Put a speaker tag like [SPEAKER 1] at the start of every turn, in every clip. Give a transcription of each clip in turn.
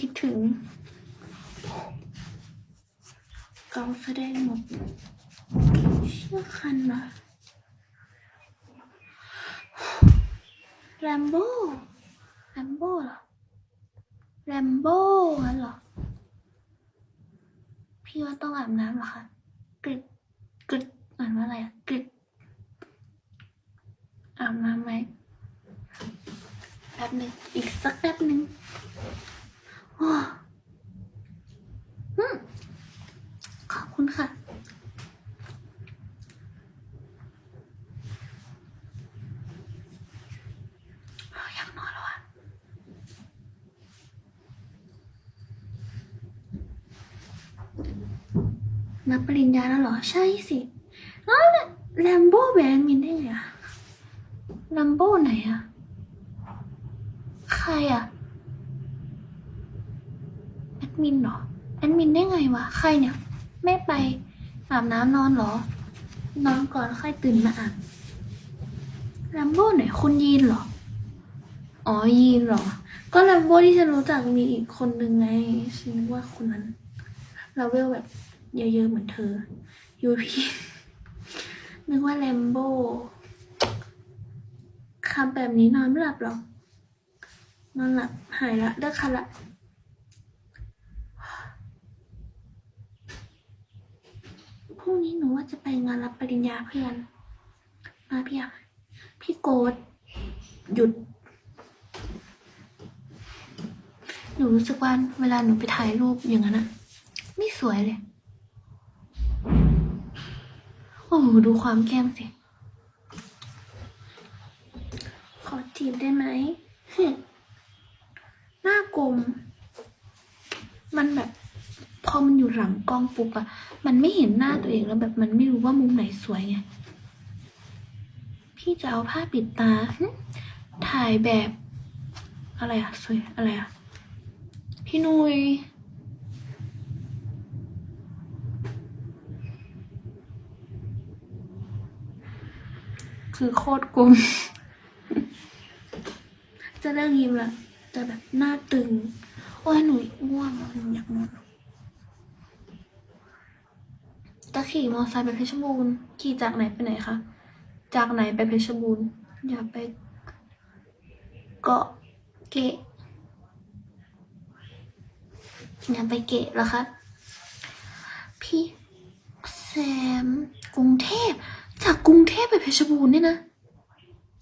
[SPEAKER 1] คิดถึงเกาแสดงหมดเชื่อคันนะแรมโบ้แรมโบ้เหรอแรมโบ้เหรอ พี่ว่าต้องอาบน้ำเหรอคะกริดกริดอ่านว่าอะไรอะกริดอาบน้ำไหมแป๊บหนึ่งอีกสักแป๊บหนึ่ง ขอบคุณค่ะ อยากนอนแล้วอะนับปริญญาแล้วเหรอ ใช่สิแล้วแลมโบ้แบนมินได้ไงอะแลมโบ้ไหนอะใครอะ มินเหรอแอดมินได้ไงวะใครเนี่ย ไม่ไปอาบน้ำนอนเหรอ นอนก่อนค่อยตื่นมาอาบแลมโบ้ไหนคุณยีนเหรอ อ๋อยีนเหรอ ก็แลมโบ้ที่ฉันรู้จักมีอีกคนนึงไงฉันว่าคนนั้นเราเวลแบบเยอะๆเหมือนเธอยูพี่นึกว่าแลมโบ้คำแบบนี้นอนไม่หลับหรอกนอนหลับหายละเลิกคันละ พรุ่งนี้หนูว่าจะไปงานรับปริญญาเพื่อน มาพี่อะพี่โกดหยุด หนูรู้สึกว่าเวลาหนูไปถ่ายรูปอย่างนั้นอะไม่สวยเลย โอ้โหดูความแก้มสิ ขอจีบได้ไหมหึหน้ากลมมันแบบ พอมันอยู่หลังกล้องปุ๊บอะมันไม่เห็นหน้าตัวเองแล้วแบบมันไม่รู้ว่ามุมไหนสวยไง พี่จะเอาผ้าปิดตา ถ่ายแบบ อะไรอะสวยอะไรอะพี่นุยคือโคตรกลม จะเลิกยิ้มละแต่แบบหน้าตึง โอ้ยหนูง่วงอะหนูอยากนอน จะขี่มอเตอร์ไซค์ไปเพชรบูรณ์ขี่จากไหนไปไหนคะ จากไหนไปเพชรบูรณ์อยากไปเกาะเกะอยากไปเกะเหรอคะ พี่แซมกรุงเทพ จากกรุงเทพไปเพชรบูรณ์เนี่ยนะ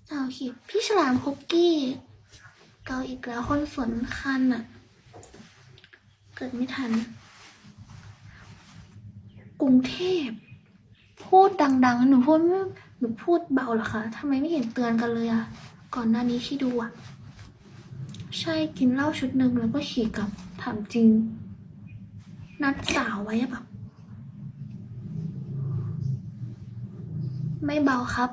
[SPEAKER 1] สาวขีดพี่ฉลามคุกกี้ เกาอีกแล้วคนสวนคันอะเกิดไม่ทัน กรุงเทพ พูดดังๆ หนูพูดไม่หนูพูดเบาเหรอคะทำไมไม่เห็นเตือนกันเลยอะก่อนหน้านี้ที่ดูอะใช่กินเหล้าชุดหนึ่งแล้วก็ขี่กลับถามจริง นัดสาวไว้แบบ ไม่เบาครับ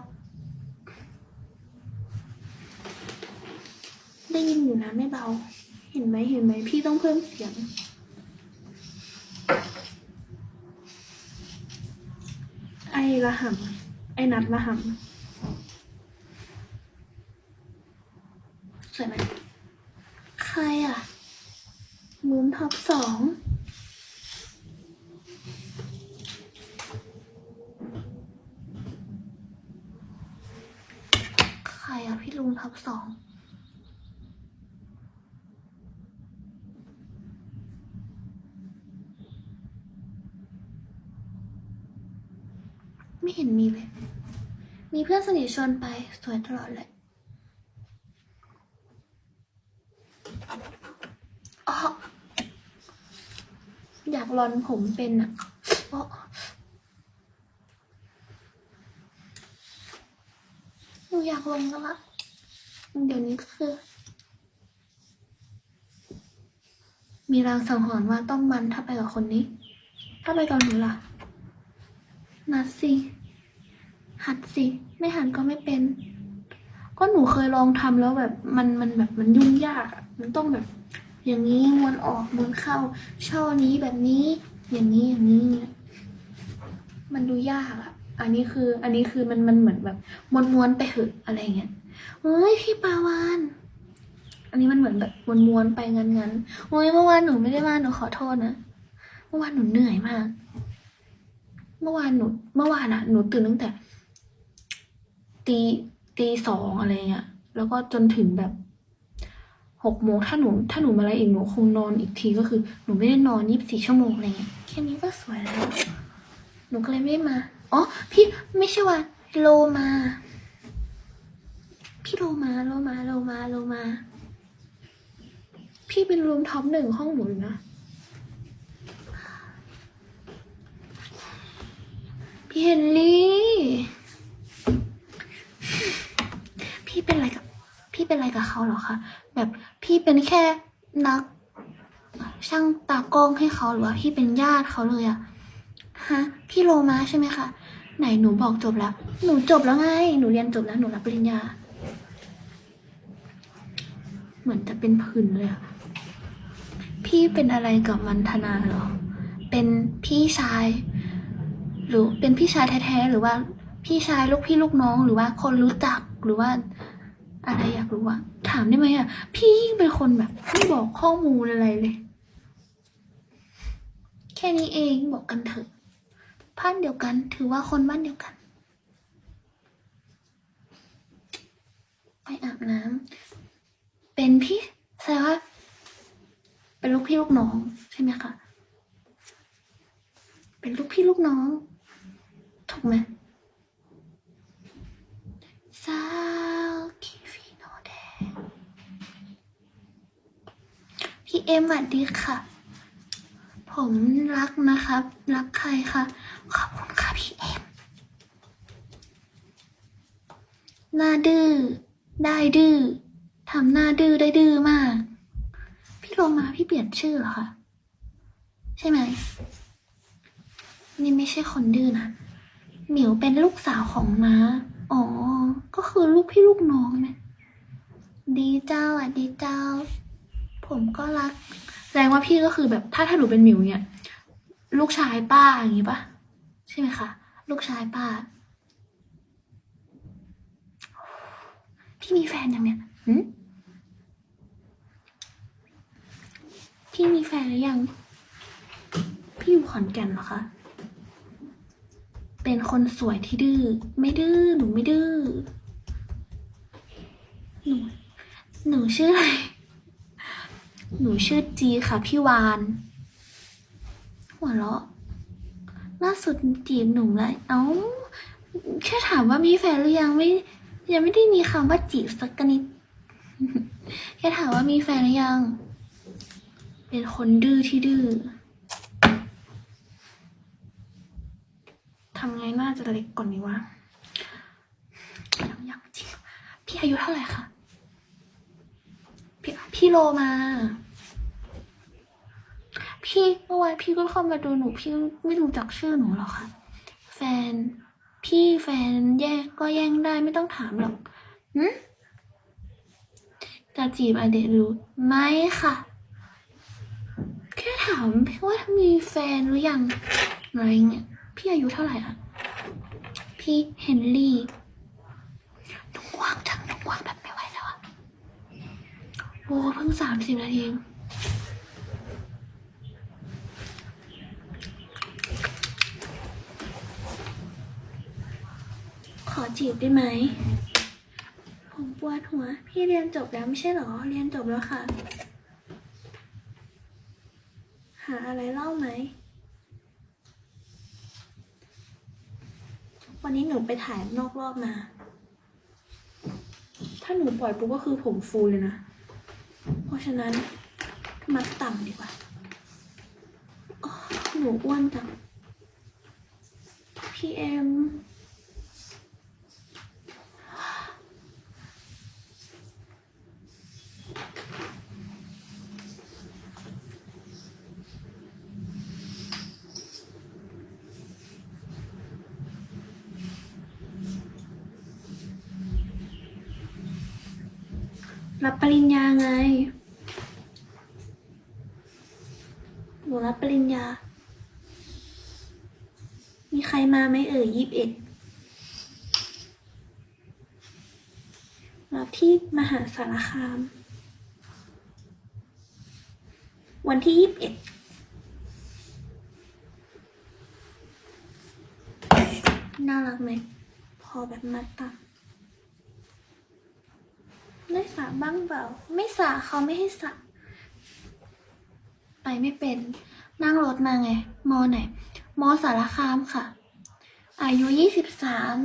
[SPEAKER 1] ได้ยินอยู่นะไม่เบา เห็นไหมเห็นไหมพี่ต้องเพิ่มเสียง ไอ้ละหำไอ้นัดละหำสวยไหมใครอะมูนท็อปสองใครอะพี่ลุงท็อปสอง ไม่เห็นมีเลย มีเพื่อนสนิทชวนไป สวยตลอดเลย อ๋อ อยากรอนผมเป็นอะอ๋อหนูอยากลงแล้วละเดี๋ยวนี้คือ มีรางสังหรณ์ว่าต้องมันถ้าไปกับคนนี้ ถ้าไปกับหนูล่ะ นัดสิ หัดสิ ไม่หัดก็ไม่เป็น ก็หนูเคยลองทำแล้วแบบมันมันแบบมันยุ่งยากอะมันต้องแบบ อย่างนี้ม้วนออกม้วนเข้า ช่อนี้แบบนี้ อย่างนี้อย่างนี้ มันดูยากอะอันนี้คือ อันนี้คือมันมันเหมือนแบบม้วนม้วนๆไปเหอะอะไรเงี้ยเฮ้ยพี่ปาวานอันนี้มันเหมือนแบบม้วนๆไปงั้นๆโอ้ยเมื่อวานหนูไม่ได้มาหนูขอโทษนะ เมื่อวานหนูเหนื่อยมาก เมื่อวานหนูเมื่อวานอะหนูตื่นตั้งแต่ ตีตีสองอะไรเงี้ยแล้วก็จนถึงแบบหกโมงถ้าหนูถ้าหนูมาอะไรอีกหนูคงนอนอีกทีก็คือ หนูไม่ได้นอนยี่สิบสี่ชั่วโมงอะไรเงี้ยแค่นี้ก็สวยแล้ว หนูก็เลยไม่ได้มาอ๋อพี่ไม่ใช่ว่าโลมา พี่โลมาโลมาโลมาโลมา พี่เป็นรูมท็อปหนึ่งห้องหนูนะ พี่เฮนรี่ พี่เป็นอะไรกับ พี่เป็นอะไรกับเขาเหรอคะ แบบพี่เป็นแค่นัก ช่างตากล้องให้เขาหรือว่าพี่เป็นญาติเขาเลยอะฮะ พี่โลมาใช่ไหมคะ ไหนหนูบอกจบแล้ว หนูจบแล้วไง หนูเรียนจบแล้ว หนูรับปริญญา เหมือนจะเป็นผื่นเลยอะพี่เป็นอะไรกับมันธนาเหรอ เป็นพี่ชาย หรือเป็นพี่ชายแท้ๆหรือว่าพี่ชายลูกพี่ลูกน้องหรือว่าคนรู้จักหรือว่า อะไรอยากรู้อะถามได้ไหมอะพี่ยิ่งเป็นคนแบบไม่บอกข้อมูลอะไรเลย แค่นี้เองบอกกันเถอะบ้านเดียวกัน ถือว่าคนบ้านเดียวกัน ไปอาบน้ำเป็นพี่แสดงว่าเป็นลูกพี่ลูกน้องใช่ไหมคะเป็นลูกพี่ลูกน้อง ถูกไหมซาคิฟิโนเดพี่เอ็มสวัสดีค่ะ ผมรักนะครับ รักใครคะ ขอบคุณค่ะพี่เอ็มหน้าดื้อได้ดื้อทำหน้าดื้อได้ดื้อมาก พี่โลมาพี่เปลี่ยนชื่อเหรอคะ ใช่ไหม นี่ไม่ใช่คนดื้อนะ หมิวเป็นลูกสาวของน้า อ๋อ ก็คือลูกพี่ลูกน้องนะดีเจ้าอะดีเจ้า ผมก็รัก แสดงว่าพี่ก็คือแบบถ้าถ้าหนูเป็นหมิวเนี่ย ลูกชายป้าอย่างงี้ปะใช่ไหมคะ ลูกชายป้า พี่มีแฟนยังเนี่ยหืมพี่มีแฟนหรือยัง พี่อยู่ขอนแก่นเหรอคะ เป็นคนสวยที่ดื้อ ไม่ดื้อ หนูไม่ดื้อ หนู หนูชื่ออะไร หนูชื่อจีค่ะพี่วาน หัวเราะ ล่าสุดจีบหนุ่มเลยเอ้า แค่ถามว่ามีแฟนหรือยังไม่ ยังไม่ได้มีคำว่าจีบสักนิด แค่ถามว่ามีแฟนหรือยัง เป็นคนดื้อที่ดื้อ ทำไงน่าจะเล็กก่อนนี้วะยังยังจริงพี่อายุเท่าไหร่คะพี่พี่โลมา พี่เมื่อวานพี่ก็เข้ามาดูหนู พี่ไม่รู้จักชื่อหนูหรอกค่ะ แฟน พี่แฟนแยกก็แย่งได้ไม่ต้องถามหรอกหืมจะจีบอเดรู้ไหมค่ะแค่ถามว่ามีแฟนหรือยังอะไรเงี้ยพี่อายุเท่าไหร่อะ พี่เฮนรี่หนุ่ว่างจังหนุ่ว่างแบบไม่ไหวแล้วอะโอ้เพิ่งสามสิบนาทีเองขอจีบได้ไหม ผมปวดหัว พี่เรียนจบแล้วไม่ใช่หรอ เรียนจบแล้วค่ะ หาอะไรเล่าไหม วันนี้หนูไปถ่ายนอกรอบมา ถ้าหนูปล่อยปุ๊บก็คือผมฟูเลยนะ เพราะฉะนั้นมัดต่ำดีกว่าหนูอ้วนจังพี่ รับปริญญาไง หนูรับปริญญา มีใครมาไหมเอ่ยยี่สิบเอ็ดรับที่มหาสารคาม วันที่ยี่สิบเอ็ดน่ารักไหม พอแบบมัดตา ได้สระบ้างเปล่า ไม่สระเขาไม่ให้สระไปไม่เป็น นั่งรถมาไง มอไหน มอสารคามค่ะ อายุยี่สิบสาม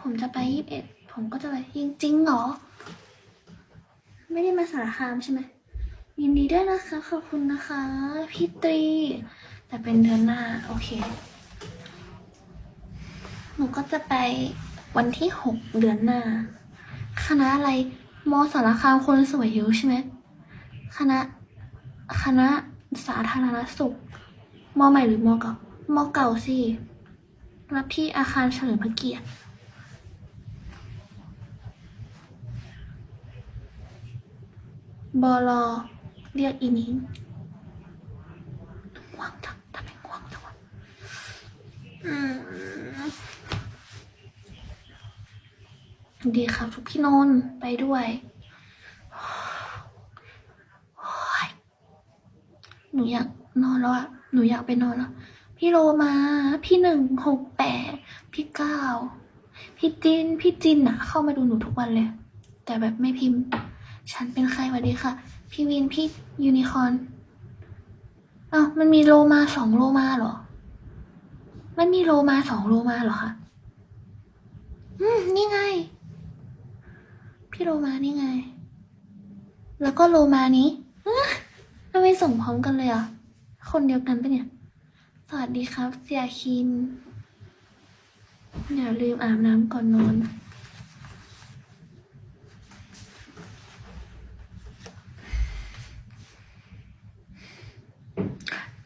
[SPEAKER 1] ผมจะไปยี่สิบเอ็ด ผมก็จะไปจริงๆเหรอ ไม่ได้มาสารคามใช่ไหม ยินดีด้วยนะคะ ขอบคุณนะคะ พี่ตรี แต่เป็นเดือนหน้า โอเค หนูก็จะไปวันที่หกเดือนหน้า คณะอะไรมสารคามคนสวยเยอะใช่ไหมคณะ คณะสาธารณสุขมใหม่หรือมเก่ามเก่าสิ รับที่อาคารเฉลิมพระเกียรติบอลเรียกอีนี้ง่วงจังทำไมง่วงจังวะอืม ดีครับทุกพี่นนท์ไปด้วยหนูอยากนอนแล้วอะหนูอยากไปนอนแล้ว พี่โลมา พี่หนึ่งหกแปดพี่เก้าพี่จิน พี่จินอะเข้ามาดูหนูทุกวันเลย แต่แบบไม่พิมพ์ ฉันเป็นใครวัสดีค่ะ พี่วิน พี่ยูนิคอร์นอ้าวมันมีโลมาสองโลมาเหรอ มันมีโลมาสองโลมาเหรอคะ อืม นี่ไง พี่โลมานี่ไง แล้วก็โลมานี้อ๊ะทำไมส่งพร้อมกันเลยอะ คนเดียวกันปะเนี่ย สวัสดีครับ เสียคินอย่าลืมอาบน้ำก่อนนอน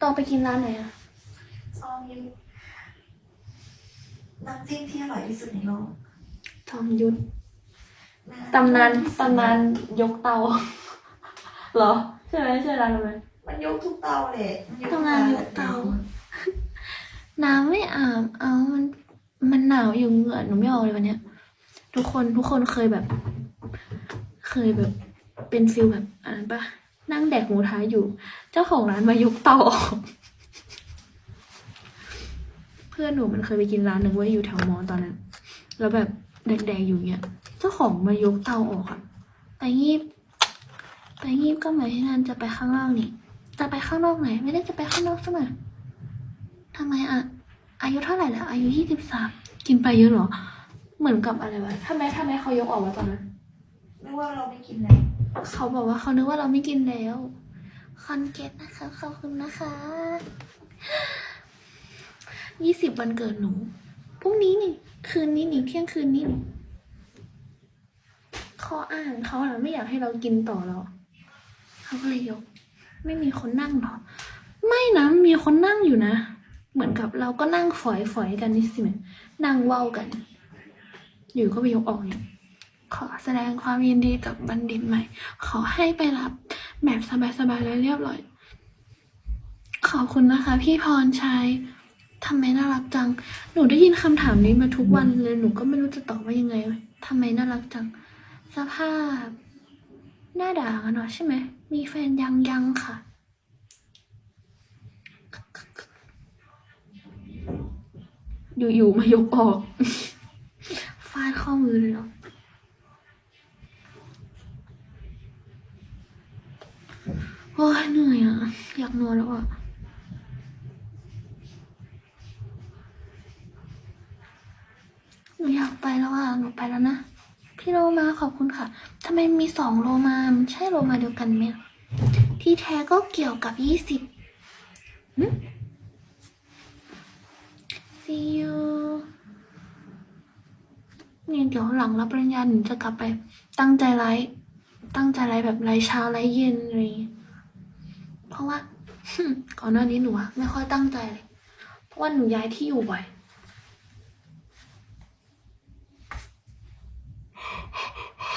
[SPEAKER 1] ตอนไปกินร้านไหนอะ
[SPEAKER 2] ซองยิมน้ำจิ้มที่อร่อยที่สุดในโลก
[SPEAKER 1] ทองยุทธ ตำนานตำนานยกเตาเหรอใช่ไหมใช่ร้านนั้นไหม
[SPEAKER 2] มันยกทุกเตาเลยมันยก
[SPEAKER 1] ทำงานยกเตา น้ำไม่อาบเอามันมันหนาวอยู่เหงื่อหนูไม่ออกเลยวันเนี้ย ทุกคนทุกคนเคยแบบ เคยแบบ เป็นฟิลแบบอ่านปะนั่งแดกหมูท้าอยู่ เจ้าของร้านมายกเตาออกเพื่อนหนูมันเคยไปกินร้านหนึ่งไว้ยอยู่แถวมอตอนนั้น แล้วแบบแดกๆอยู่เนี้ย เจ้าของมายกเตาออกอะไปงีบไปงีบก็หมายถึงนันจะไปข้างนอกนี่ จะไปข้างนอกไหน ไม่ได้จะไปข้างนอกซะหน่อยทำไมอะอายุเท่าไหร่แล้วอายุยี่สิบสามกินไปเยอะเหรอ เหมือนกับอะไรวะทำไมทำไมเขายกออกวะตอนนั้น
[SPEAKER 2] นึกว่าเราไม่กินเลย
[SPEAKER 1] เขาบอกว่าเขานึกว่าเราไม่กินแล้วคอนเกตนะคะขอบคุณนะคะยี่สิบวันเกิดหนูพรุ่งนี้นี่ คืนนี้นี่เที่ยงคืนนี้นี่ ข้ออ้างเขาอะไม่อยากให้เรากินต่อแล้วเขาก็เลยยก ไม่มีคนนั่งหรอ ไม่นะมีคนนั่งอยู่นะ เหมือนกับเราก็นั่งฝอยฝอยๆกันนี่สิแม่นั่งเว้ากัน อยู่ก็ไปยกออกเนี่ยขอแสดงความยินดีกับบัณฑิตใหม่ ขอให้ไปรับแบบสบายๆและเรียบร้อย ขอบคุณนะคะ พี่พรชัยทำไมน่ารักจัง หนูได้ยินคำถามนี้มาทุกวันเลย หนูก็ไม่รู้จะตอบว่ายังไงทำไมน่ารักจัง สภาพ หน้าด่ากันเนาะใช่ไหม มีแฟนยังยังค่ะ อยู่ๆมายกออกฟาดข้อมือเลยเหรอโอ้ยเหนื่อยอะ อยากนอนแล้วอะหนูอยากไปแล้วอะ หนูไปแล้วนะ พี่โลมาขอบคุณค่ะทำไมมีสองโลมามใช่โลมาเดียวกันไหมที่แท้ก็เกี่ยวกับยี่สิบ see you นี่เดี๋ยวหลังรับปริญญาหนูจะกลับไปตั้งใจไลฟ์ตั้งใจไลฟ์แบบไลฟ์เช้าไลฟ์เย็นอะไรอย่างงี้เพราะว่าก่อนหน้านี้หนูไม่ค่อยตั้งใจเลย เพราะว่าหนูย้ายที่อยู่บ่อย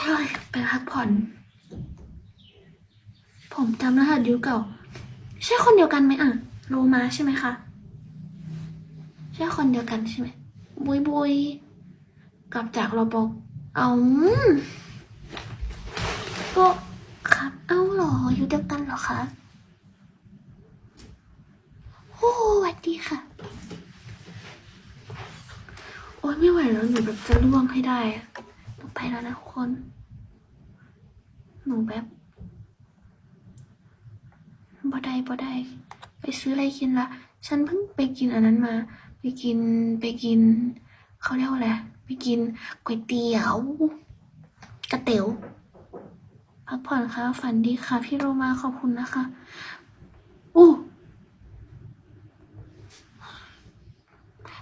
[SPEAKER 1] เฮ้ยไปพักผ่อน ผมจำรหัสยุคเก่า ใช่คนเดียวกันไหมอะ โลมาใช่ไหมคะ ใช่คนเดียวกันใช่ไหม บุยบุยกลับจากเราบอกเอาก็ครับเอ้าหรอ อยู่เดียวกันหรอคะโอ้สวัสดีค่ะ โอ๊ยไม่ไหวแล้วหนูแบบจะล่วงให้ได้อะ ไปแล้วนะทุกคน หนูแบบบ่ได้บ่ได้ ไปซื้ออะไรกินละ ฉันเพิ่งไปกินอันนั้นมา ไปกินไปกิน เขาเรียกว่าอะไร ไปกินก๋วยเตี๋ยวกระเตี๋ยวพักผ่อนค่ะ ฝันดีค่ะ พี่โรมาขอบคุณนะคะอู้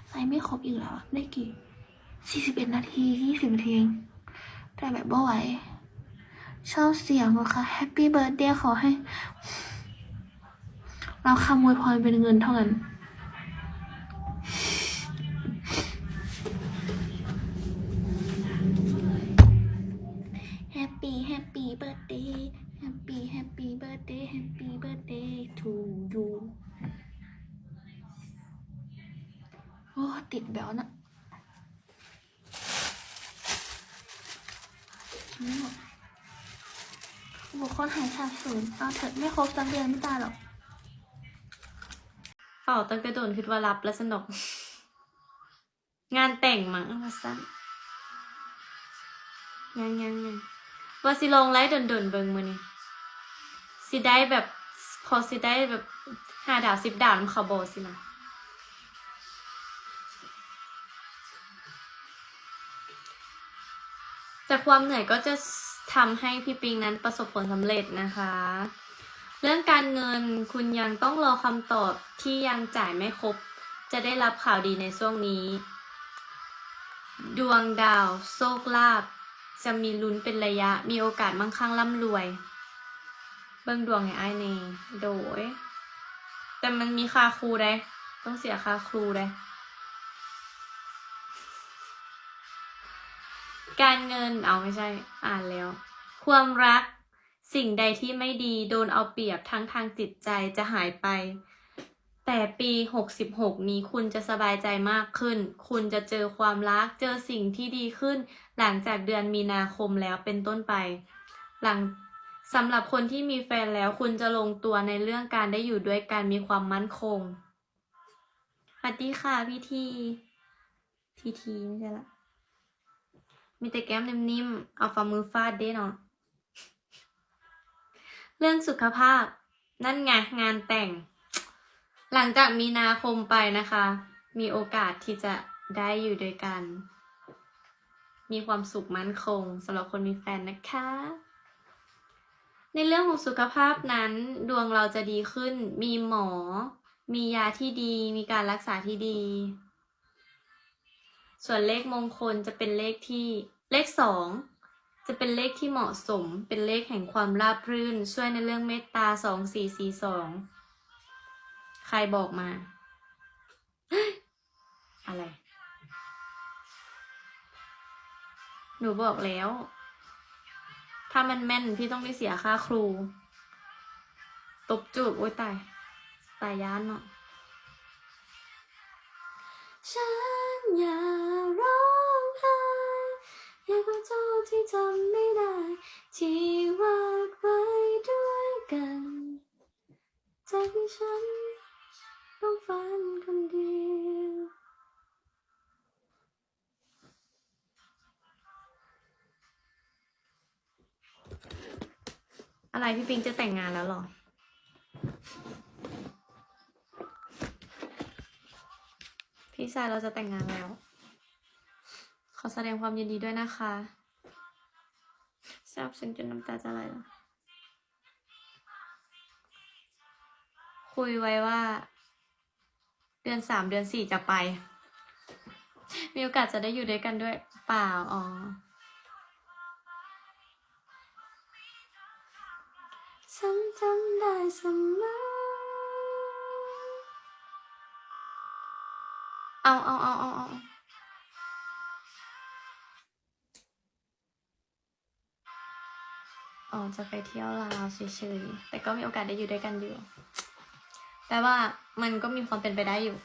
[SPEAKER 1] ไลฟ์ไม่ครบอีกแล้วได้กี่ สี่สิบเอ็ดนาทียี่สิบนาทีเองแต่แบบบ่ไหวชอบเสียงอะค่ะ Happy Birthday ขอให้ เราคำอวยพรเป็นเงินเท่านั้น Happy Happy Birthday Happy Happy Birthday Happy Birthday to you โอ้ติดแบวนะไม่หมดบุคคล หายสาบสูญเอาเถอะไม่ครบสักเดือนไม่ตายหรอก
[SPEAKER 3] เฝ้าตั้งแต่โดนคิดว่ารับแล้วสนุก งานแต่งมั้งว่าสั้นยังยังยังว่าสิลงไลฟ์ดนๆเบิ่งมือนี่สิได้แบบพอสิได้แบบห้าดาวสิบดาวน้ำขาโบสินะจากความเหนื่อยก็จะ ทำให้พี่ปิงนั้นประสบผลสำเร็จนะคะ เรื่องการเงินคุณยังต้องรอคำตอบที่ยังจ่ายไม่ครบ จะได้รับข่าวดีในช่วงนี้ ดวงดาวโชคลาภจะมีลุ้นเป็นระยะมีโอกาสมั่งคั่งร่ำรวย เบิ่งดวงให้อ้ายเนโดย แต่มันมีค่าครูได้ ต้องเสียค่าครูได้ การเงินเอาไม่ใช่ อ่านแล้ว ความรัก สิ่งใดที่ไม่ดีโดนเอาเปรียบทั้งทางจิตใจจะหายไป แต่ปี66นี้คุณจะสบายใจมากขึ้น คุณจะเจอความรัก เจอสิ่งที่ดีขึ้น หลังจากเดือนมีนาคมแล้วเป็นต้นไป หลังสำหรับคนที่มีแฟนแล้วคุณจะลงตัวในเรื่องการได้อยู่ด้วยกันมีความมั่นคงสวัสดีค่ะพี่ที ทีทีไม่ใช่ละ มีแต่แก้มนิ่มๆ เอาฝ่ามือฟาดเด้เนาะ เรื่องสุขภาพ นั่นไงงานแต่ง หลังจากมีนาคมไปนะคะ มีโอกาสที่จะได้อยู่ด้วยกัน มีความสุขมั่นคงสำหรับคนมีแฟนนะคะ ในเรื่องของสุขภาพนั้น ดวงเราจะดีขึ้น มีหมอ มียาที่ดี มีการรักษาที่ดี ส่วนเลขมงคลจะเป็นเลขที่เลขสองจะเป็นเลขที่เหมาะสม เป็นเลขแห่งความราบรื่น ช่วยในเรื่องเมตตาสองสี่สี่สองใครบอกมา อะไร หนูบอกแล้ว ถ้ามันแม่นพี่ต้องไม่เสียค่าครู ตบจูบโอ้ยตาย ตายย้านเนาะฉันอย่า ร้องไห้อยากขอโทษที่ทำไม่ได้ ที่วาดไว้ด้วยกันจากที่ฉันต้องฝันคนเดียวอะไรพี่ปิงจะแต่งงานแล้วหรอพี่ชายเราจะแต่งงานแล้ว ขอแสดงความยินดีด้วยนะคะซาบซึ้งจนน้ำตาจะไหลแล้วคุยไว้ว่า เดือนสามเดือนสี่จะไป มีโอกาสจะได้อยู่ด้วยกันด้วย เปล่า อ๋อ ฉันจำได้เสมอเอาเอาเอาเอาเอา อ๋อจะไปเที่ยวลาวเฉยๆ แต่ก็มีโอกาสได้อยู่ด้วยกันอยู่ แต่ว่ามันก็มีความเป็นไปได้อยู่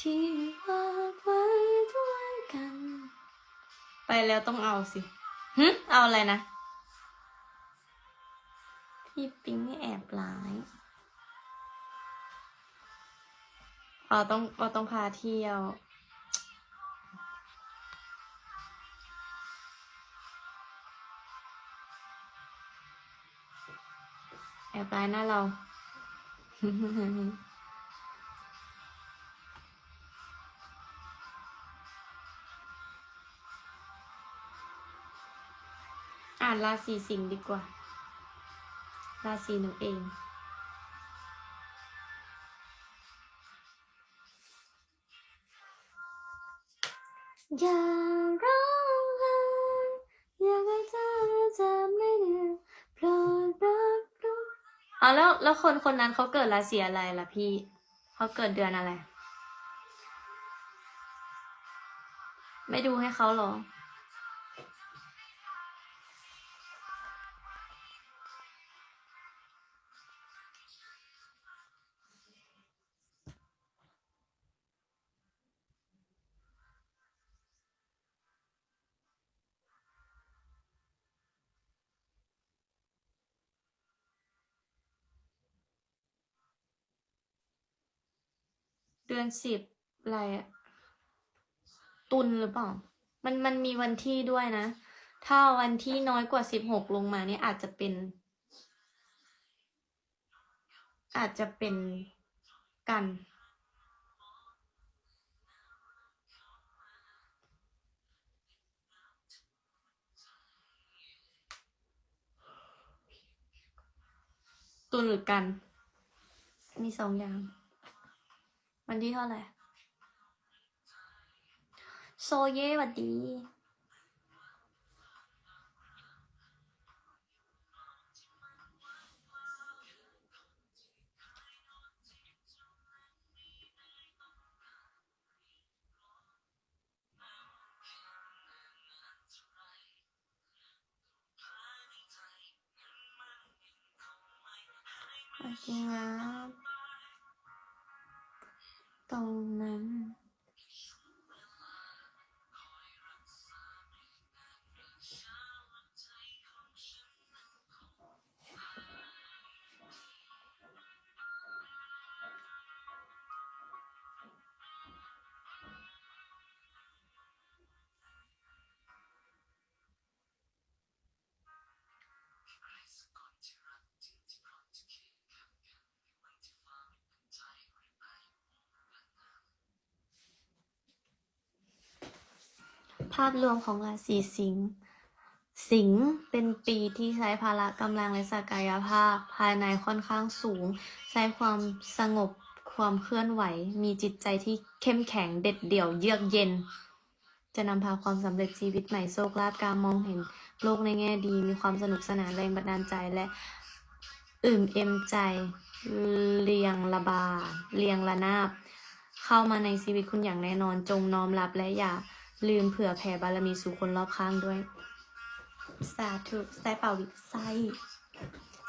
[SPEAKER 3] ที่วาดไว้ด้วยกัน ไปแล้วต้องเอาสิหึเอาอะไรนะ พี่ปิ๊งไม่แอบร้าย เราต้องเราต้องพาเที่ยว แอบร้ายหน้าเรา อ่านราศีสิงห์ดีกว่า ราศีหนูเอง อย่าร้องไห้อยากให้เธอจำไม่ได้โปรดรับรู้อ๋แล้วแล้วคนคนนั้นเขาเกิดราศีอะไรล่ะพี่เขาเกิดเดือนอะไร ไม่ดูให้เขาหรอ เดือนสิบอะไรอะตุลหรือเปล่า มันมันมีวันที่ด้วยนะ ถ้าวันที่น้อยกว่าสิบหกลงมาเนี่ยอาจจะเป็น อาจจะเป็นกันตุลหรือกัน มีสองอย่าง วันที่เท่าไหร่โซเย่หวัดดีโอ เคาพรวมของราศีสิงห์สิงห์เป็นปีที่ใช้พละกำลังและศักยภาพ ภายในค่อนข้างสูง ใช้ความสงบความเคลื่อนไหว มีจิตใจที่เข้มแข็งเด็ดเดี่ยวเยือกเย็น จะนำพาความสำเร็จชีวิตใหม่โชคลาภการมองเห็นโลกในแง่ดี มีความสนุกสนานแรงบันดาลใจและอิ่มเอ็มใจเรียงระบาเรียงระนาบ เข้ามาในชีวิตคุณอย่างแน่นอนจงน้อมรับและอย่า ลืมเผื่อแผ่บารมีสู่คนรอบข้างด้วย สาธุไซเป่าวิไซ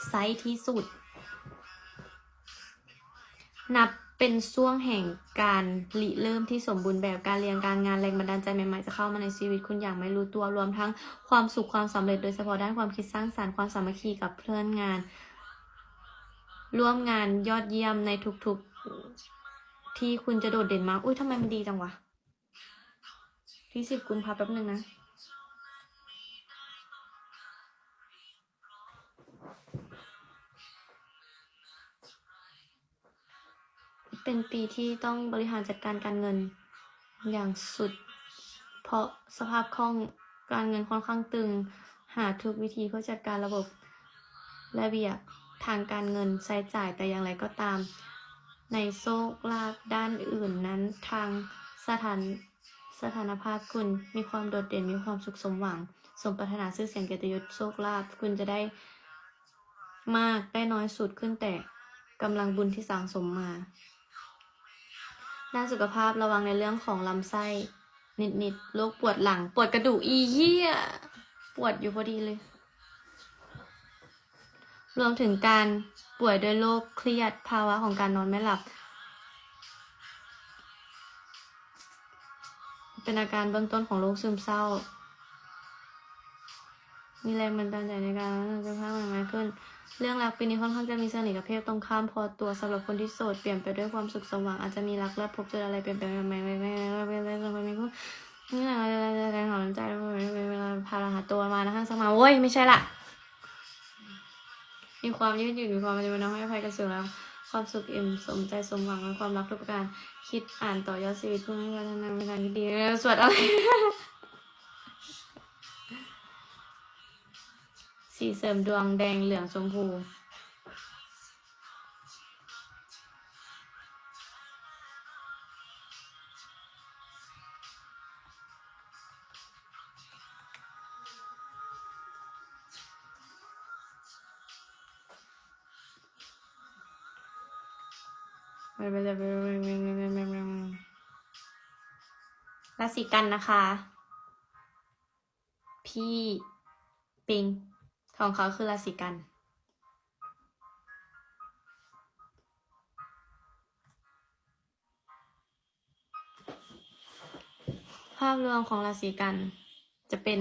[SPEAKER 3] ไซที่สุด นับเป็นช่วงแห่งการริเริ่มที่สมบูรณ์แบบการเรียนการงานแรงบันดาลใจใหม่ๆจะเข้ามาในชีวิตคุณอย่างไม่รู้ตัวรวมทั้งความสุขความสำเร็จโดยเฉพาะด้านความคิดสร้างสรรค์ความสามัคคีกับเพื่อนงาน ร่วมงานยอดเยี่ยมในทุกๆที่คุณจะโดดเด่นมากอุ้ยทำไมมันดีจังวะ ที่สิบกุมภาพันธ์แป๊บหนึ่งนะ เป็นปีที่ต้องบริหารจัดการการเงิน อย่างสุด เพราะสภาพคล่องการเงินค่อนข้างตึง หาทุกวิธีเพื่อจัดการระบบระเบียบทางการเงินใช้จ่ายแต่อย่างไรก็ตาม ในโชคลาภด้านอื่นนั้นทางสถาน สถานภาพคุณมีความโดดเด่นมีความสุขสมหวัง สมปรารถนาชื่อเสียงเกียรติยศโชคลาภคุณจะได้มากได้น้อยสุดขึ้นแต่กำลังบุญที่สั่งสมมาด้านสุขภาพระวังในเรื่องของลำไส้ นิดๆโรคปวดหลัง ปวดกระดูกอีเหี้ย ปวดอยู่พอดีเลย รวมถึงการป่วยด้วยโรคเครียดภาวะของการนอนไม่หลับ เป็นอาการเบื้องต้นของโรคซึมเศร้า มีแรงบันดาลใจในการจะภาพใหม่ๆขึ้น เรื่องรักปีนี้ค่อนข้างจะมีเสน่ห์กับเพศตรงข้ามพอตัวสำหรับคนที่โสดเปลี่ยนไปด้วยความสุขสว่างอาจจะมีรักและพบเจออะไรเปลี่ยนไปใหม่ๆใหม่ๆใหม่ๆใหม่ๆใหม่ๆใหม่ๆใหม่ๆนี่แหละแรงหอมใจเวลาพาราหาตัวมานะคะสมาโว้ยไม่ใช่ละมีความยืดหยุ่นมีความมันจะเป็นน้องให้อภัยกันสูงแล้ว ความสุขอิ่มสมใจสมหวังและความรักทุกประการ คิดอ่านต่อยอดชีวิตเพื่อให้พัฒนาในทางที่ดีสวดอะไรสีเสริมดวงแดงเหลืองชมพู ราศีกันนะคะ พี่ปิงของเขาคือราศีกันภาพรวมของราศีกันจะเป็น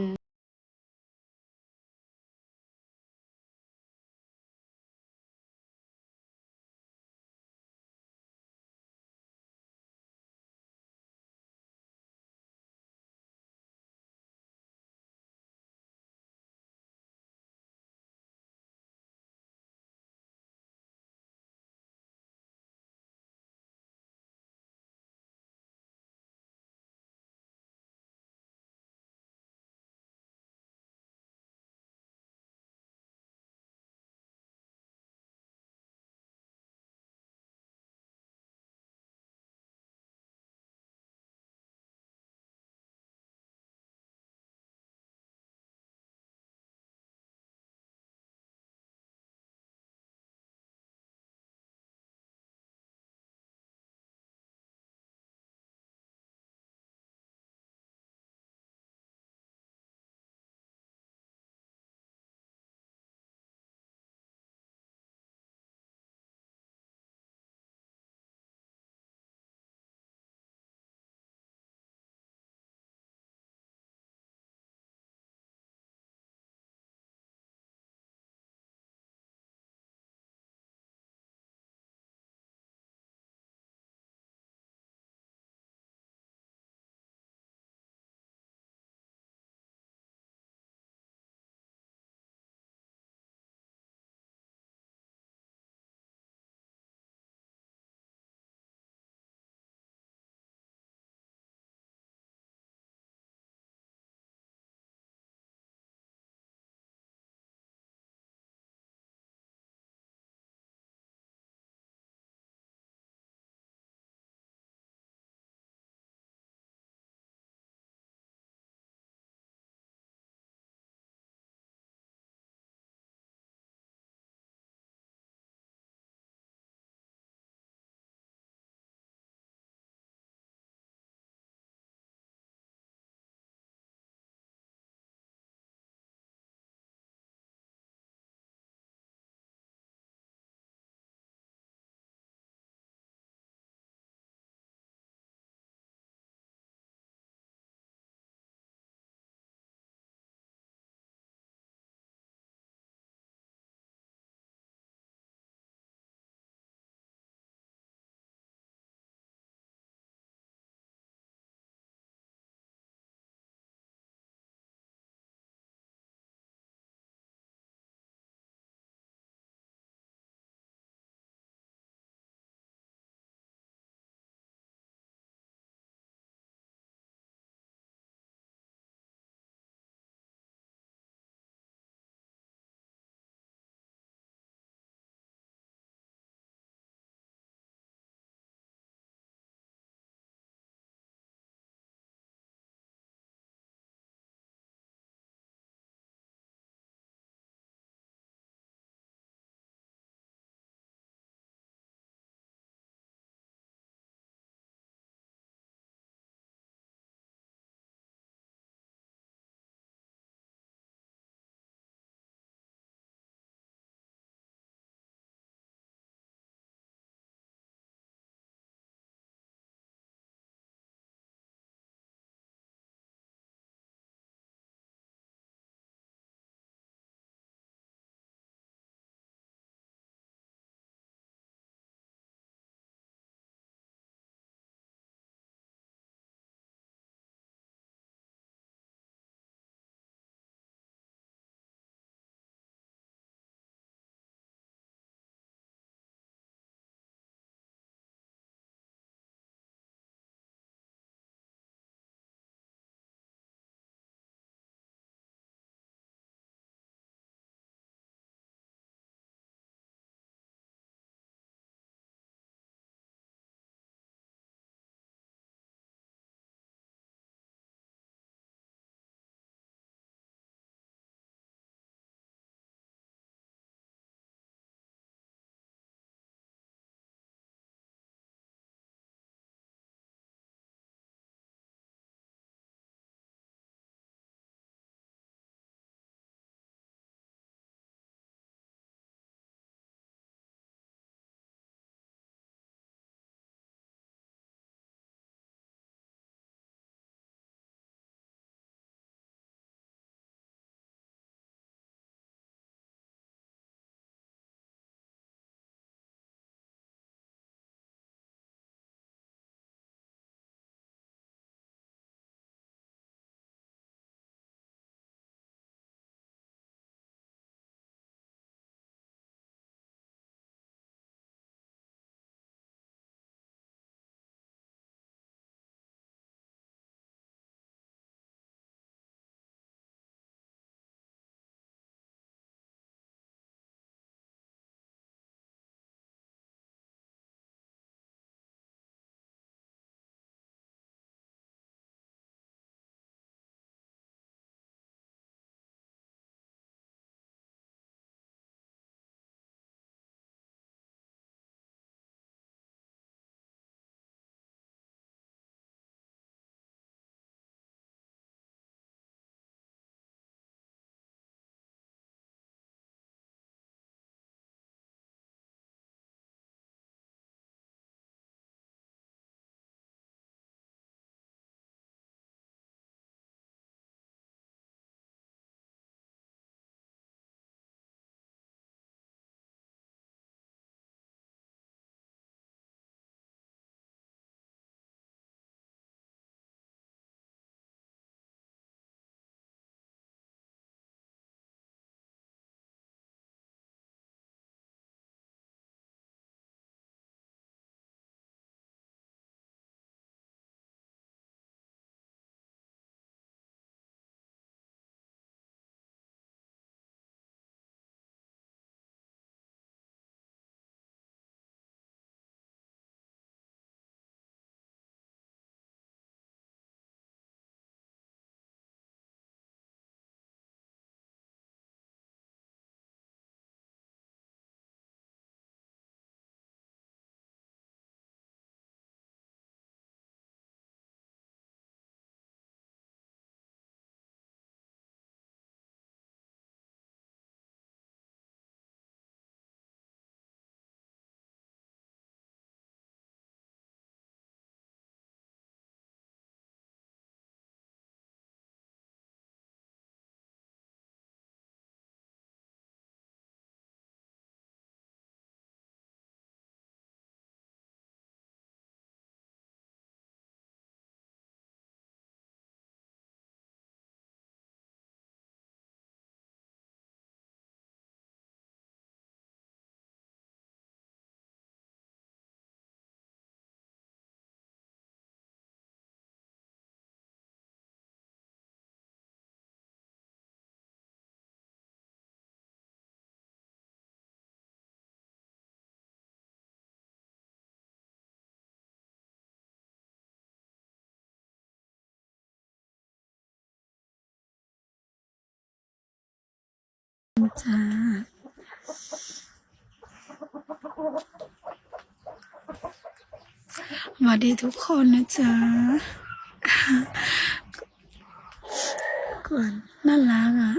[SPEAKER 4] จ้า สวัสดีทุกคนนะจ๊ะก่อนน่ารักอะ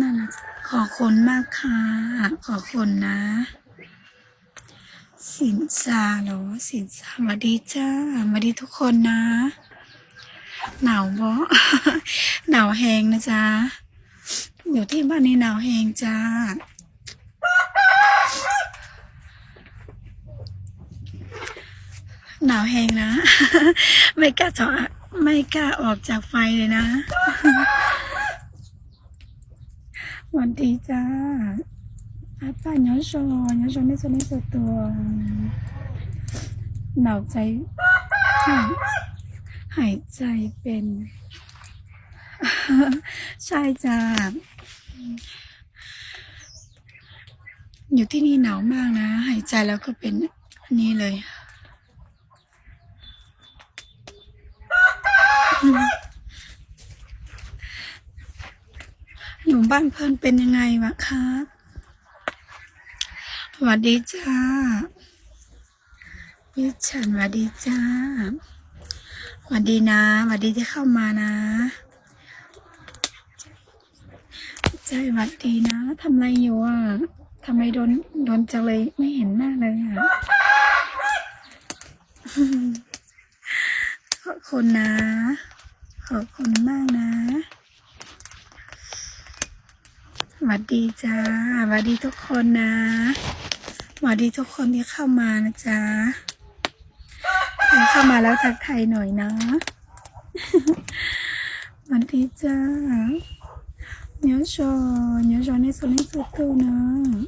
[SPEAKER 4] น่ารักขอบคุณมากค่ะ ขอบคุณนะ สินซาเหรอสินซาสวัสดีจ้าสวัสดีทุกคนนะ หนาวบ่หนาวแหงนะจ๊ะ อยู่ที่บ้านนี่หนาวแหงจ้า หนาวแหงนะ ไม่กล้าจอดไม่กล้าออกจากไฟเลยนะ วัสดีจ้าอาป้าเนาะชอเนาะชอไม่สนไม่สตัว หนาวใจ หายใจเป็น ใช่จ้า อยู่ที่นี่หนาวมากนะ หายใจแล้วก็เป็นนนี้เลย อยู่บ้านเพื่อนเป็นยังไงวะครับสวัสดีจ้าพี่ฉันสวัสดีจ้าสวัสดีนะสวัสดีที่เข้ามานะ ใจหวัดดีนะทำอะไรอยู่อะทำไมโดนโดนจังเลยไม่เห็นหน้าเลยอะขอบคุณนะ ขอบคุณมากนะสวัสดีจ้าสวัสดีทุกคนนะสวัสดีทุกคนที่เข้ามานะจ๊ะเข้ามาแล้วทักทายหน่อยนะสวัสดีจ้า nhớ cho nhớ cho nên số lên số tư nữa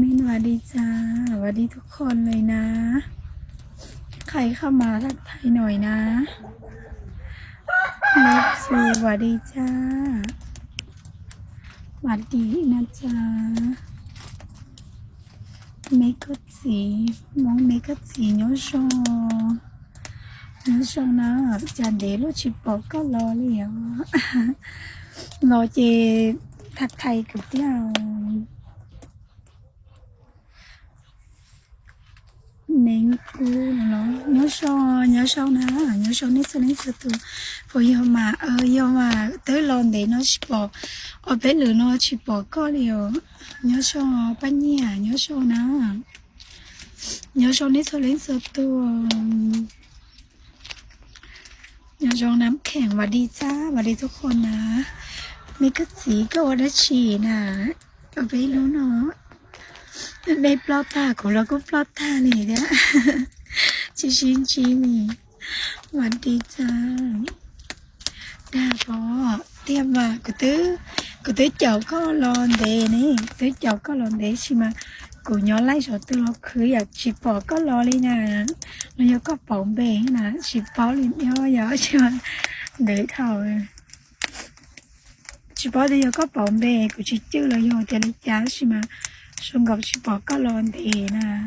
[SPEAKER 4] มินวัสดีจ้าวัสดีทุกคนเลยนะ ใครเข้ามาทักทายหน่อยนะนับสูวัสดีจ้าวัสดีนะจ๊ะเมกัสีมองเมกัสี nhớ cho nhớ cho nó chả để lúc chị bỏ có lo liền. Lo chị thật thầy cực tiêu nên cô nó, nhớ so nhớ so nó nhớ so nít so nít sự từ bây yêu mà ờ yêu mà, tới lon để nó chỉ bỏ ở bên lửa nó chỉ bỏ có liều. Nhớ so bao nhiêu nhớ so nó nhớ so nít so nít sự từ ยาจองน้ำแข็งวัดดีจ้าวัดดีทุกคนนะมีกระสีก็วัดฉีนะก็ไม่รู้เนาะในปลอดตาของเราก็ปลอดตาเลยเนี่ยชิชินชิมีหวัดดีจ้าดาบอเตรียมว่ากูตื้อกูตื้อเจ้าก็รอนเดนี่ตื้อเจ้าก็รอนเดใช่ไหม กูย้อนไล่สอตื้อเราคืออยากชิปอก็รอเลยนะ nó có có bóng bể là chỉ báo lên nhau nhớ chứ để thầu chỉ báo thì có bóng bể của chị chứ là do cho nó giá chứ mà xong gặp chỉ báo có lon thì nè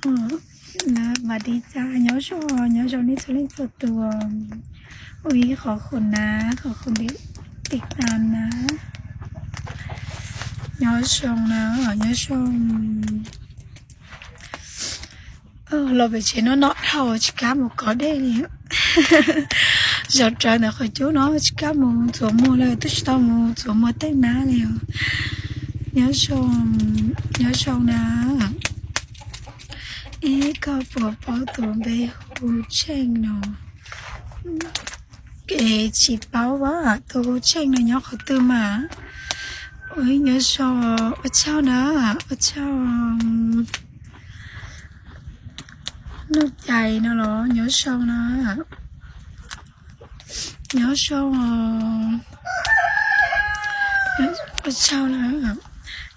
[SPEAKER 4] ờ là mà đi ra nhớ cho nhớ cho nên sẽ lên số ตัวอุ้ยขอคุณนะข อคุณที่ติดตามนะย้อนชงนะย้อนชง ờ lo về chuyện nó nọ thầu chỉ cá một có đây nè giờ trời này khỏi chú nó chỉ cá một chỗ mua lại tôi chỉ tao một chỗ mua tết ná liền nhớ xong nhớ xong nè ý có bỏ bỏ tụi bé hù chen nó cái chỉ báo quá tụi hù chen này nhớ khỏi tư mà ôi, nhớ xong ở sao nữa ở sao nó chạy nó lo nhớ sâu nó à. nhớ sâu ờ, nhớ sâu nó à.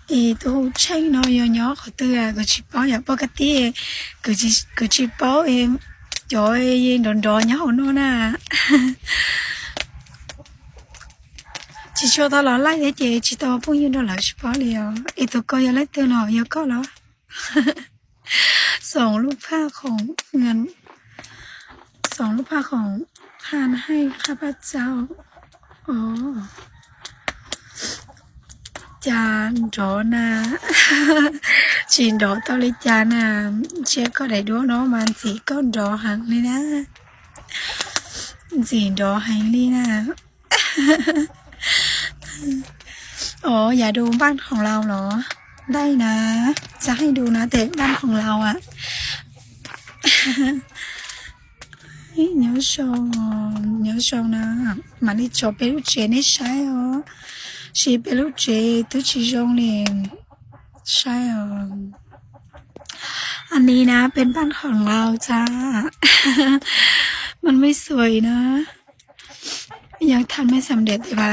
[SPEAKER 4] thì tôi tranh nó nhớ nhớ khỏi tư à cái chỉ bảo nhà bao cái tí cái chỉ cái chỉ bảo em, trời ơi, đòn đòn nhớ nó nè chỉ cho tao là lại để chị chỉ tao bao nhiêu đó là chỉ bảo liền em tôi coi lấy tư nào giờ có đó ส่งรูปภาพของเงินส่งรูปภาพของทานให้ข้าพเจ้าอ๋อจานรอนะชินรอตอลิจานะเช็คก็ได้ดูเนาะมันสีก็รอหังเลยนะสีรอหังเลยนะ อ๋อ อย่าดูบ้านของเราเหรอ ได้นะ จะให้ดูนะแต่บ้านของเราอะ เฮ้ย牛熊哦，牛熊呢？买你做贝鲁姐你晒哦，是贝鲁姐都是用的晒哦。อันนี้นะ เป็นบ้านของเราจ้า มันไม่สวยนะ ยังทำไม่สำเร็จแต่ว่า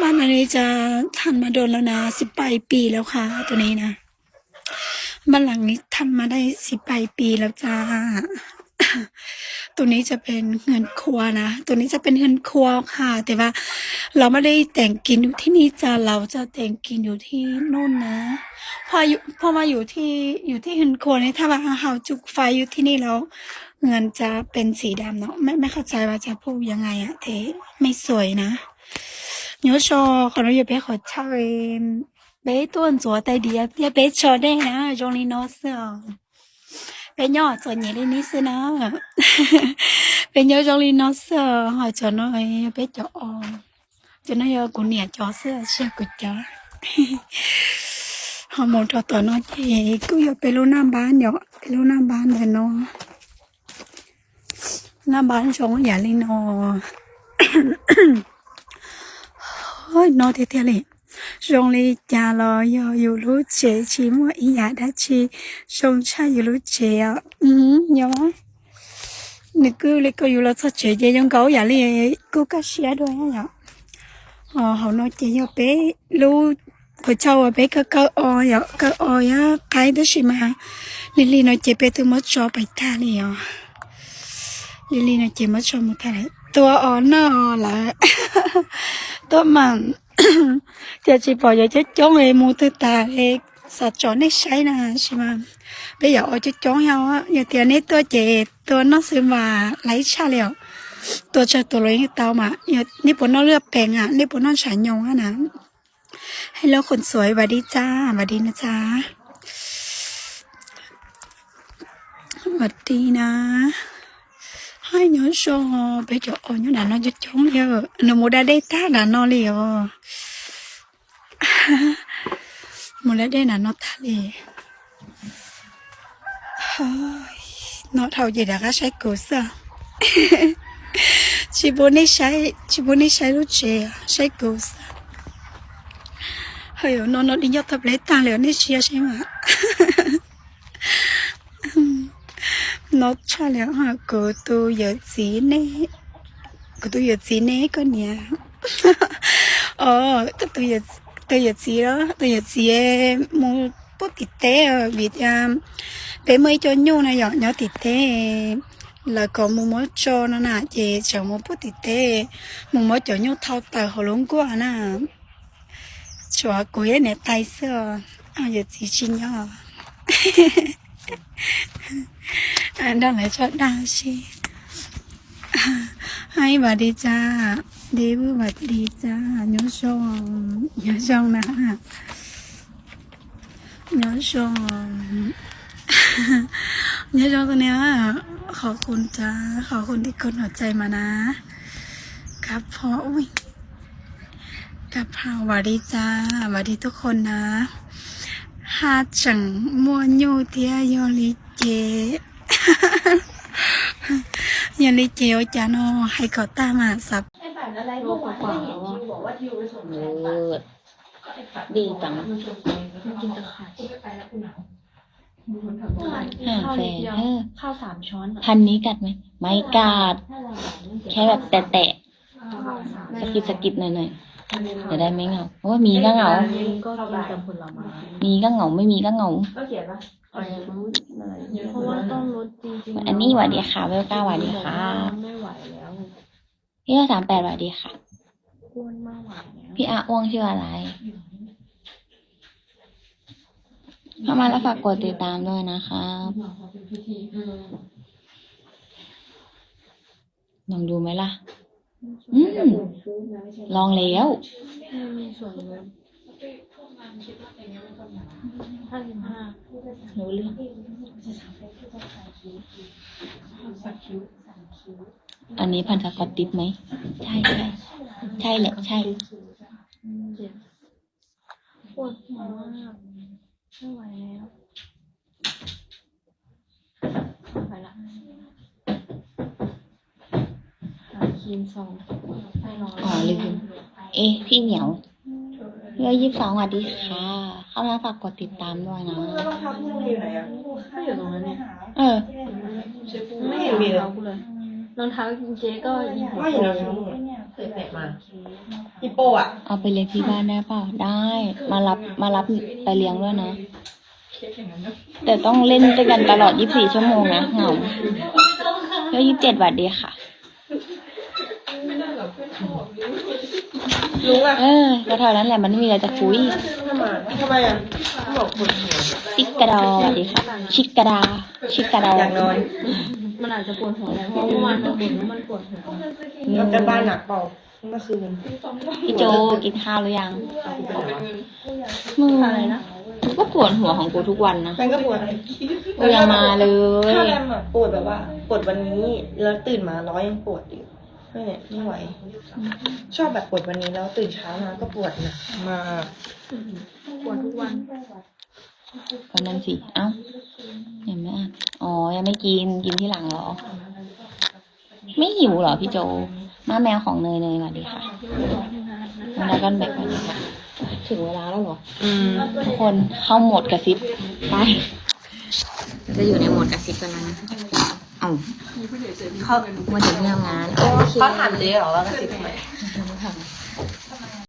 [SPEAKER 4] บ้านอันนี้จะทำมาโดนแล้วนะสิบปลายปีแล้วค่ะ ตัวนี้นะบ้านหลังนี้ทำมาได้สิบปลายปีแล้วจ้าตัวนี้จะเป็นเงินครัวนะ ตัวนี้จะเป็นเงินครัวค่ะ แต่ว่า เราไม่ได้แต่งกินอยู่ที่นี่จ้าเราจะแต่งกินอยู่ที่นู่นนะพออยู่พอมาอยู่ที่อยู่ที่เงินครัวนี่ถ้าว่าเราจุกไฟอยู่ที่นี่แล้วเงินจะเป็นสีดำเนาะไม่ไม่เข้าใจว่าจะพูดยังไงอะเทไม่สวยนะ nhớ cho còn bây giờ bé khỏi chơi bé tuần rồi tay đi bé bé cho đây nè trong đi nó sợ bé nhỏ cho nhẹ lên ní xưa nó bé nhớ trong đi nó sợ hỏi cho nó bé cho cho nó giờ cũng nhẹ cho xưa xưa của chó họ muốn cho tụi nó chỉ cứ giờ bé luôn nam bán nhỏ bé luôn nam bán rồi nó nam bán xong nó giả lên nó เดี๋ยวไปรู้หน้าบ้านเลยเนาะหน้าบ้านชงอย่าเลยเนาะ ôi nó thế thế này rong li cha lo yo yu lu chế chỉ mua ý ya đã chi song cha yu lu chế à ừ nhớ nè cứ lấy câu yu lo sao chế chế trong gấu ya li cứ cá xía đôi á nhở ờ họ nói chế yo bé lu của cháu ở bé cái câu o ya cái o ya cái đó gì mà Lily nói chế bé tôi mới cho bài tha li à Lily nói chế mới cho một tha lại ตัวอ่อนนอละตัวมันจะจีบออย่าจะจ้องเอมูตตาเอสัจจอนได้ใช้นะใช่ไหมไปอย่าเอาจะจ้องเอาอย่าเตียนี้ตัวเจตัวน้องซื้อมาไหลชาเลียวตัวจะตัวเลยเตามาอย่านี่ปนนองเลือกแปลงอะนี่ปนนองฉานยงอะนะให้เราคนสวยวัดดีจ้าวัดดีนะจ้าวัดดีนะ nhớ so bây giờ ở nhớ là nó rất chống liều nó mua đây ta là nó liều mua đây là nó ta liều nó thầu gì đã có sai cổ sao chỉ muốn đi sai chỉ muốn đi sai lúc trẻ sai cổ sao hơi nó nó đi nhớ tập lấy ta liều đi chia sai mà nó cha liệu hả cô tu giờ gì nè cô tu giờ gì nè con nhà ờ tôi tu giờ tôi giờ gì đó tôi giờ gì em mua bút tịt té ở việt nam. Bé mới cho nhau này nhỏ nhỏ tịt té là có mua mua cho nó nè chị chờ mua bút tịt té mua mua cho nhau thao tờ hồ lúng quá nè cho cô ấy nè, tay sơ. À giờ gì chi ดังไหนชอบดาวชีให้บาดีจ้าดีบุบัดดีจ้าโยชงโยชงนะโยชงโยชงคนเนี้ยขอบคุณจ้าขอบคุณที่กดหัวใจมานะ ครับพออุ้ยกับเพราบาดีจ้าบาดีทุกคนนะ ฮาจังมัวยูเทียยอลิเจยอลิเจโอจานอให้เขาตามมาสับ
[SPEAKER 5] ไอ้บัตรอะไรเมื่อวานไม่เห็นทิวบอกว่าทิวไปส่งแทนบัตร
[SPEAKER 6] เลิศดีจัง
[SPEAKER 5] มันชวนไปมันกินตะไคร้ไปแล้วคุณหนาว
[SPEAKER 6] ห้าแสนเออ
[SPEAKER 5] ข้าวสามช้อนอะ
[SPEAKER 6] พันนี้กัดไหมไม่กัดแค่แบบแตะๆสะกิดสะกิดหน่อยๆ จะได้ไม่เหงาเพราะว่ามีก็เหงา
[SPEAKER 5] ก็กินแต่ผลไม้
[SPEAKER 6] มีก็เหงาไม่มีก็เหงา
[SPEAKER 5] ก็เขียนว่าอะไรรู้อะไรเพราะว่าต้องลดจริงๆ
[SPEAKER 6] อันนี้หวัดดีค่ะเวลก้าหวัดดีค่ะ
[SPEAKER 5] ไม่ไหวแล้ว
[SPEAKER 6] พี่ก็สามแปดหวัดดีค่ะ
[SPEAKER 5] อ้วนมากไหวแล้ว
[SPEAKER 6] พี่อาอ้วงชื่ออะไรเข้ามาแล้วฝากกดติดตามด้วยนะครับลองดูไหมล่ะ อืม ลองแล้ว
[SPEAKER 5] ไม่มีส่วนลดห้าสิบห้า
[SPEAKER 6] รู้เรื่องอันนี้พันสกอตติดไหม ใช่ใช่ใช่แหละ ใช่
[SPEAKER 5] เจ็บปวดหัวมากไม่ไหวแล้วไปละ ครีมซองให้นอน
[SPEAKER 6] อ๋อลืมเอ๊ะพี่เหมียวเรือยี่สิบสองสวัสดีค่ะ เข้ามาฝากกดติดตามด้วยนะ
[SPEAKER 2] แล้วรองเท้าพวกนี้อยู่ไหนอะ
[SPEAKER 5] ไม่อยู่ตรงนั้นเนี่ย
[SPEAKER 6] เออ
[SPEAKER 2] ไม่เห็นมีเลย
[SPEAKER 5] รองท้ากูเลยรองเท้าเจ๊ก็ยิงหัว
[SPEAKER 2] ไม่เห็นรองเท้ามึงเคยแตะมาฮิปโปอะ
[SPEAKER 6] เอาไปเลี้ยงที่บ้านได้เปล่าได้ มารับมารับไปเลี้ยงด้วยนะ แต่ต้องเล่นด้วยกันตลอด 24 ชั่วโมงนะเหงาแล้ว27บาทดีค่ะ
[SPEAKER 2] ลุงอะ
[SPEAKER 6] เออก็เท่านั้นแหละมันไม่มีอะไรจะคุย
[SPEAKER 2] ทำไมทำไมอะบอกปวดหัว
[SPEAKER 6] ชิกกระดอสวัสดีค่ะชิกกระดา ชิกกระดอ
[SPEAKER 2] อยากนอน
[SPEAKER 5] มันอาจจะปวดหัวแหละเพราะเมื่อวานมันบ่นว่ามันปวดหัว
[SPEAKER 2] เราจะบ้านหนักเปล่าเมื่อคืน
[SPEAKER 6] พี่โจกินข้าวหรือยังมึง
[SPEAKER 5] อะไรนะ
[SPEAKER 6] ก็ปวดหัวของกูทุกวันนะ
[SPEAKER 2] แฟนก็ปวด
[SPEAKER 6] กูยังมาเลย
[SPEAKER 2] ถ้าแรมอะปวดแบบว่าปวดวันนี้แล้วตื่นมาร้อยยังปวดอยู่ ไม่เนี่ยไม่ไหว ชอบแบบปวดวันนี้แล้วตื่นเช้ามาก็ปวดหนักมาก
[SPEAKER 5] ปวดทุกวัน
[SPEAKER 6] ก็นั่นสิ เอ้า ยังไม่อ่านอ๋อ ยังไม่กิน กินที่หลังเหรอ ไม่หิวเหรอพี่โจ มาแมวของเนยเนยสวัสดีค่ะมาดากันแบกสวัสดีค่ะ ถึงเวลาแล้วเหรอ
[SPEAKER 2] อืม
[SPEAKER 6] ทุกคนเข้าโหมดกระซิบ ไปเราจะอยู่ในโหมดกระซิบกันแล้วนะเอ้าเขามาถึงที่ทำงานโอเค
[SPEAKER 2] เขาถามเจ๊เหรอว่ากระซิบทำไม
[SPEAKER 6] ไม่ทำ